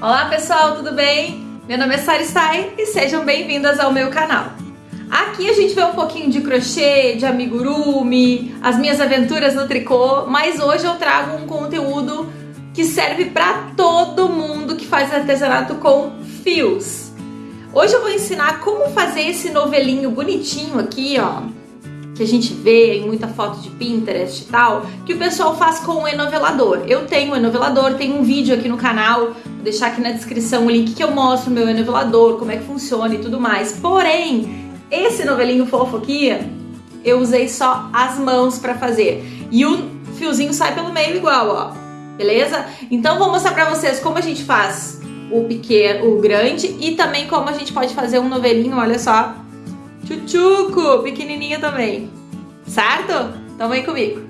Olá pessoal, tudo bem? Meu nome é Sari Sai e sejam bem-vindas ao meu canal. Aqui a gente vê um pouquinho de crochê, de amigurumi, as minhas aventuras no tricô, mas hoje eu trago um conteúdo que serve para todo mundo que faz artesanato com fios. Hoje eu vou ensinar como fazer esse novelinho bonitinho aqui, ó, que a gente vê em muita foto de Pinterest e tal, que o pessoal faz com o enovelador. Eu tenho um enovelador, tem um vídeo aqui no canal, deixar aqui na descrição o link que eu mostro meu enovelador, como é que funciona e tudo mais. Porém, esse novelinho fofo aqui, eu usei só as mãos para fazer. E o fiozinho sai pelo meio igual, ó. Beleza? Então vou mostrar para vocês como a gente faz o pequeno, o grande e também como a gente pode fazer um novelinho, olha só, Chuchuco, pequenininho também. Certo? Então vem comigo.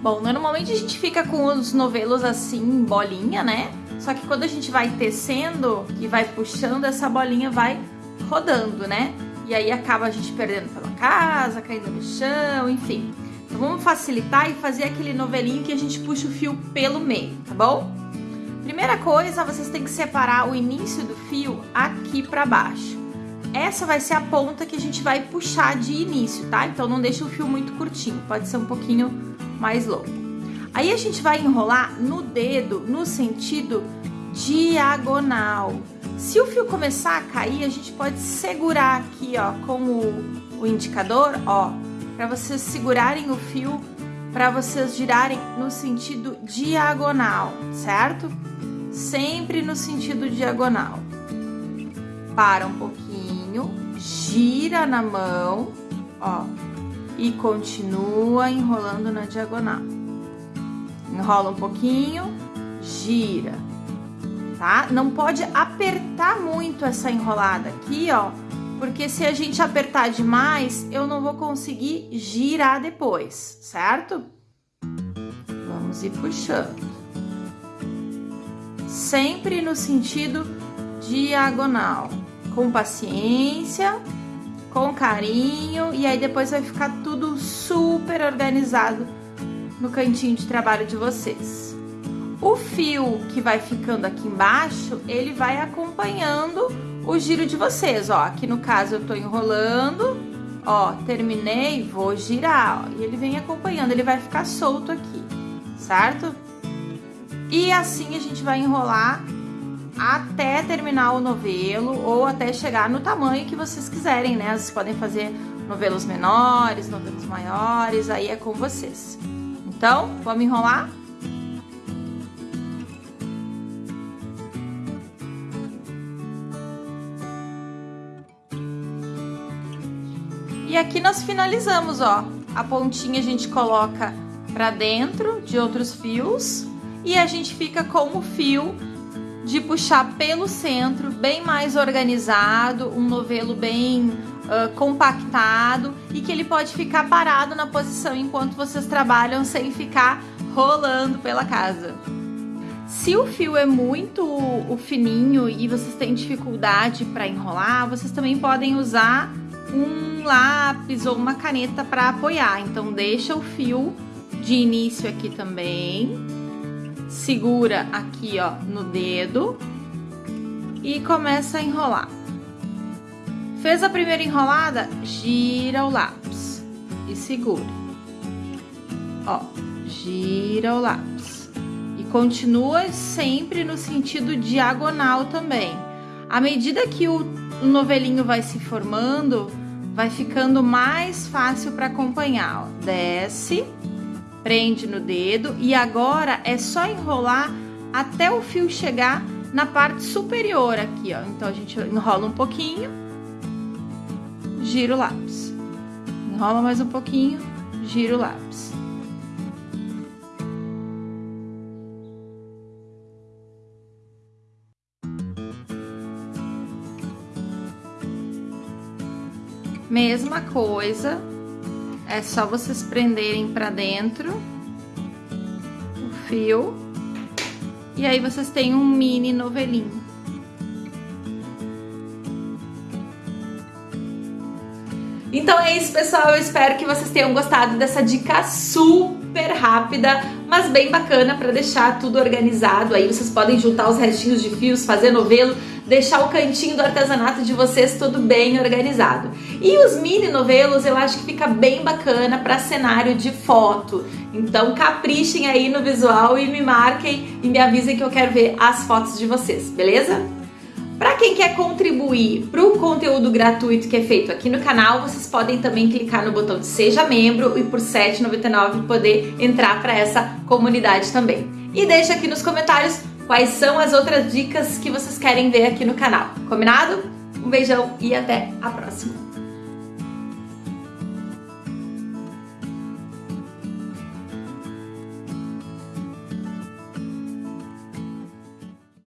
Bom, normalmente a gente fica com os novelos assim, bolinha, né? Só que quando a gente vai tecendo e vai puxando, essa bolinha vai rodando, né? E aí acaba a gente perdendo pela casa, caindo no chão, enfim. Então vamos facilitar e fazer aquele novelinho que a gente puxa o fio pelo meio, tá bom? Primeira coisa, vocês têm que separar o início do fio aqui pra baixo. Essa vai ser a ponta que a gente vai puxar de início, tá? Então não deixa o fio muito curtinho, pode ser um pouquinho mais longo. Aí a gente vai enrolar no dedo no sentido diagonal. Se o fio começar a cair, a gente pode segurar aqui, ó, com o, o indicador, ó, para vocês segurarem o fio, para vocês girarem no sentido diagonal, certo? Sempre no sentido diagonal. Para um pouquinho gira na mão, ó, e continua enrolando na diagonal. Enrola um pouquinho, gira, tá? Não pode apertar muito essa enrolada aqui, ó, porque se a gente apertar demais, eu não vou conseguir girar depois, certo? Vamos ir puxando. Sempre no sentido diagonal com paciência, com carinho e aí depois vai ficar tudo super organizado no cantinho de trabalho de vocês. O fio que vai ficando aqui embaixo, ele vai acompanhando o giro de vocês, ó. Aqui no caso eu tô enrolando, ó, terminei, vou girar, ó, e ele vem acompanhando, ele vai ficar solto aqui, certo? E assim a gente vai enrolar até terminar o novelo ou até chegar no tamanho que vocês quiserem, né? Vocês podem fazer novelos menores, novelos maiores, aí é com vocês. Então, vamos enrolar? E aqui nós finalizamos, ó. A pontinha a gente coloca pra dentro de outros fios e a gente fica com o fio de puxar pelo centro, bem mais organizado, um novelo bem uh, compactado e que ele pode ficar parado na posição enquanto vocês trabalham sem ficar rolando pela casa. Se o fio é muito o fininho e vocês têm dificuldade para enrolar, vocês também podem usar um lápis ou uma caneta para apoiar. Então deixa o fio de início aqui também segura aqui, ó, no dedo e começa a enrolar. Fez a primeira enrolada, gira o lápis e segura. Ó, gira o lápis. E continua sempre no sentido diagonal também. À medida que o novelinho vai se formando, vai ficando mais fácil para acompanhar, ó. Desce prende no dedo e agora é só enrolar até o fio chegar na parte superior aqui, ó. Então, a gente enrola um pouquinho, gira o lápis. Enrola mais um pouquinho, gira o lápis. Mesma coisa, é só vocês prenderem pra dentro o fio. E aí vocês têm um mini novelinho. Então é isso, pessoal. Eu espero que vocês tenham gostado dessa dica super rápida, mas bem bacana para deixar tudo organizado. Aí vocês podem juntar os restinhos de fios, fazer novelo, deixar o cantinho do artesanato de vocês tudo bem organizado. E os mini novelos eu acho que fica bem bacana para cenário de foto. Então caprichem aí no visual e me marquem e me avisem que eu quero ver as fotos de vocês, beleza? Para quem quer contribuir para o conteúdo gratuito que é feito aqui no canal, vocês podem também clicar no botão de Seja Membro e por R$ 7,99 poder entrar para essa comunidade também. E deixa aqui nos comentários quais são as outras dicas que vocês querem ver aqui no canal. Combinado? Um beijão e até a próxima!